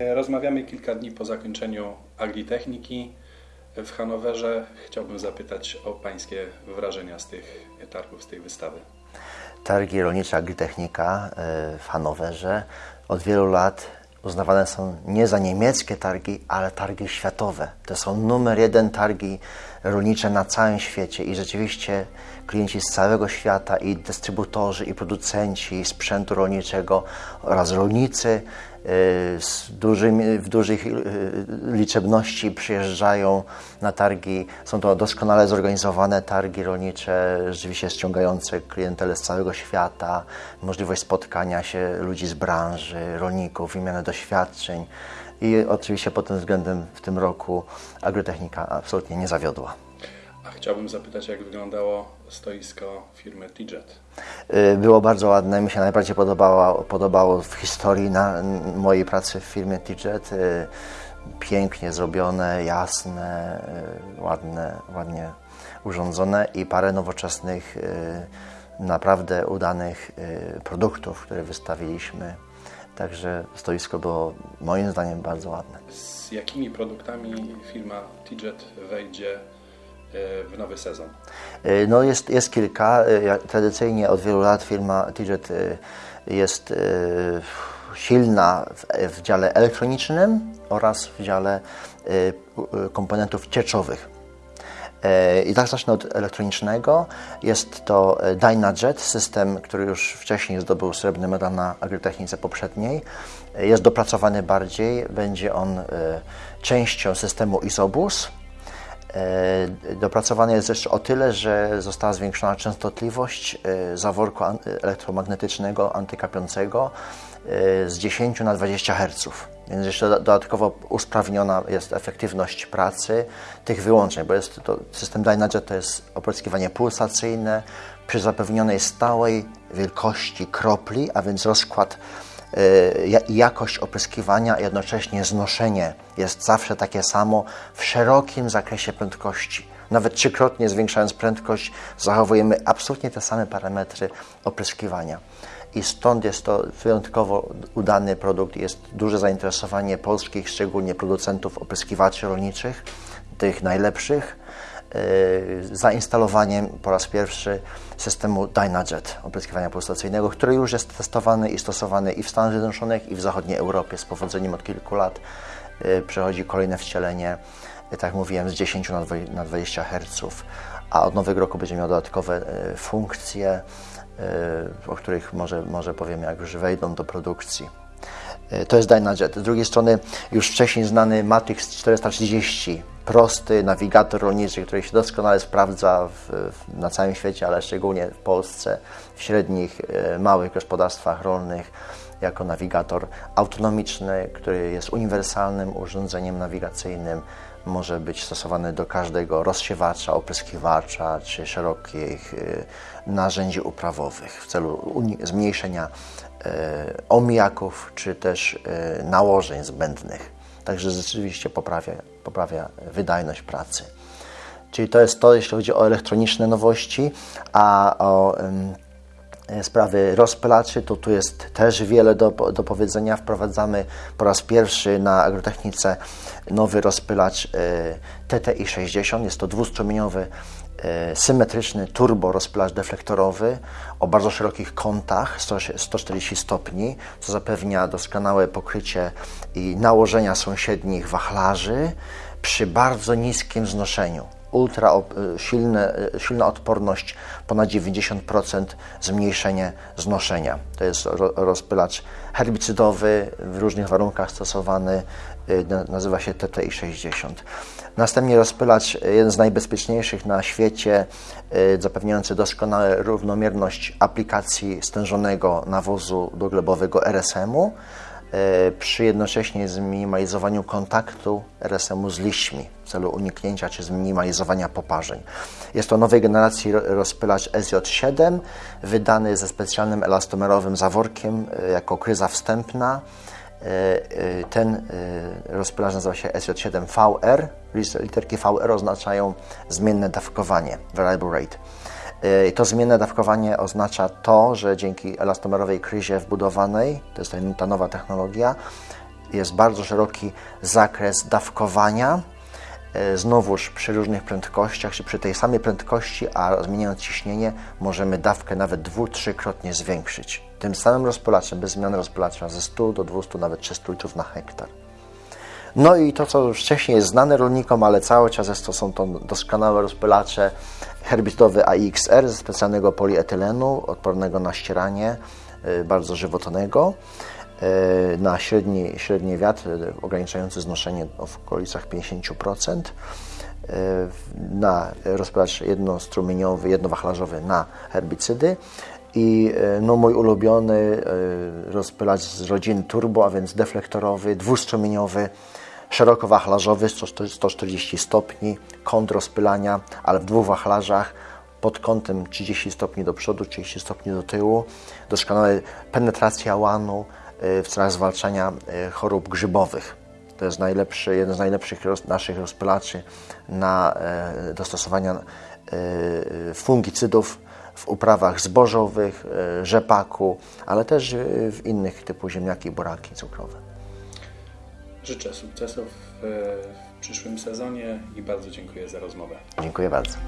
Rozmawiamy kilka dni po zakończeniu Agritechniki w Hanowerze. Chciałbym zapytać o Pańskie wrażenia z tych targów, z tej wystawy. Targi Rolnicza Agritechnika e, w Hanowerze od wielu lat uznawane są nie za niemieckie targi, ale targi światowe. To są numer jeden targi rolnicze na całym świecie i rzeczywiście klienci z całego świata i dystrybutorzy, i producenci sprzętu rolniczego oraz rolnicy y, z dużymi, w dużych y, liczebności przyjeżdżają na targi. Są to doskonale zorganizowane targi rolnicze, rzeczywiście ściągające klientelę z całego świata, możliwość spotkania się ludzi z branży, rolników, wymiany doświadczeń. I oczywiście pod tym względem w tym roku agrotechnika absolutnie nie zawiodła. A chciałbym zapytać, jak wyglądało stoisko firmy Tijet. Y, Było bardzo ładne, mi się najbardziej podobało, podobało w historii na, mojej pracy w firmie Tijet. Y, Pięknie zrobione, jasne, y, ładne, ładnie urządzone i parę nowoczesnych, naprawdę udanych produktów, które wystawiliśmy. Także stoisko było moim zdaniem bardzo ładne. Z jakimi produktami firma Tijet wejdzie w nowy sezon? Y, No jest, jest kilka. Jak- Tradycyjnie od wielu lat firma Tijet y, jest silna w, w dziale elektronicznym oraz w dziale komponentów cieczowych. E, I tak zacznę od elektronicznego. Jest to e, Dynajet, system, który już wcześniej zdobył srebrny medal na agritechnice poprzedniej. E, Jest dopracowany bardziej, będzie on e, częścią systemu Isobus. E, Dopracowany jest jeszcze o tyle, że została zwiększona częstotliwość e, zaworku elektromagnetycznego antykapiącego e, z 10 na 20 Hz. Więc jeszcze do- dodatkowo usprawniona jest efektywność pracy tych wyłączeń, bo jest to, system Dynajet to jest opryskiwanie pulsacyjne przy zapewnionej stałej wielkości kropli, a więc rozkład jakość opryskiwania, a jednocześnie znoszenie jest zawsze takie samo w szerokim zakresie prędkości. Nawet trzykrotnie zwiększając prędkość, zachowujemy absolutnie te same parametry opryskiwania. I stąd jest to wyjątkowo udany produkt. Jest duże zainteresowanie polskich, szczególnie producentów opryskiwaczy rolniczych, tych najlepszych zainstalowaniem po raz pierwszy systemu Dynajet opryskiwania pulsacyjnego, który już jest testowany i stosowany i w Stanach Zjednoczonych, i w zachodniej Europie z powodzeniem od kilku lat. E, Przechodzi kolejne wcielenie, e, tak jak mówiłem, z 10 na dwa- na 20 Hz, a od nowego roku będzie miał dodatkowe funkcje, o których może, może powiem, jak już wejdą do produkcji. To jest Dynajet. Z drugiej strony już wcześniej znany Matrix 430, prosty nawigator rolniczy, który się doskonale sprawdza w, na całym świecie, ale szczególnie w Polsce, w średnich, e, małych gospodarstwach rolnych, jako nawigator autonomiczny, który jest uniwersalnym urządzeniem nawigacyjnym. Może być stosowany do każdego rozsiewacza, opryskiwacza czy szerokich e, narzędzi uprawowych w celu zmniejszenia e, omijaków czy też nałożeń zbędnych. Także rzeczywiście poprawia, poprawia wydajność pracy. Czyli to jest to, jeśli chodzi o elektroniczne nowości, a o e, sprawy rozpylaczy, to tu jest też wiele do, do powiedzenia. Wprowadzamy po raz pierwszy na agrotechnice nowy rozpylacz e, TTI 60. Jest to dwustrumieniowy e, symetryczny turbo rozpylacz deflektorowy o bardzo szerokich kątach 100 140 stopni, co zapewnia doskonałe pokrycie i nałożenia sąsiednich wachlarzy przy bardzo niskim znoszeniu ultra y, silne, y, silna odporność, ponad 90% zmniejszenie znoszenia. To jest ro, rozpylacz herbicydowy, w różnych warunkach stosowany, na- nazywa się TTI 60. Następnie rozpylacz, jeden z najbezpieczniejszych na świecie, zapewniający doskonałą równomierność aplikacji stężonego nawozu doglebowego RSM-u, e, przy jednocześnie zminimalizowaniu kontaktu RSM-u z liśćmi w celu uniknięcia czy zminimalizowania poparzeń. Jest to nowej generacji ro- rozpylacz SJ7, wydany ze specjalnym elastomerowym zaworkiem e, jako kryza wstępna. E, e, Ten e, rozpylacz nazywa się SJ7VR. Lis- Literki VR oznaczają zmienne dawkowanie, variable rate. E, to zmienne dawkowanie oznacza to, że dzięki elastomerowej kryzie wbudowanej, to jest ta- nowa technologia, jest bardzo szeroki zakres dawkowania. E, Znowuż przy różnych prędkościach, czy przy tej samej prędkości, a zmieniając ciśnienie, możemy dawkę nawet dwu, trzykrotnie zwiększyć. Tym samym rozpylaczem, bez zmiany rozpylacza ze 100 do 200, nawet 300 litrów na hektar. No i to, co już wcześniej jest znane rolnikom, ale cały czas jest to, są to doskonałe rozpylacze herbicydowe AXR ze specjalnego polietylenu, odpornego na ścieranie, y, bardzo żywotnego, y, na średni, średni wiatr, y, ograniczający znoszenie w okolicach 50%, y, na rozpylacz jednostrumieniowy, jednowachlarzowy na herbicydy i y, no, mój ulubiony y, rozpylacz z rodziny turbo, a więc deflektorowy, dwustrumieniowy, szerokowachlarzowy, 100 140 stopni, kąt rozpylania, ale w dwóch wachlarzach pod kątem 30 stopni do przodu, 30 stopni do tyłu. Doskonała penetracja łanu y, w celach zwalczania chorób grzybowych. To jest najlepszy, jeden z najlepszych roz, naszych rozpylaczy na e, dostosowania e, fungicydów w uprawach zbożowych, e, rzepaku, ale też e, w innych typu ziemniaki, buraki cukrowe. Życzę sukcesów w, w przyszłym sezonie i bardzo dziękuję za rozmowę. Dziękuję bardzo.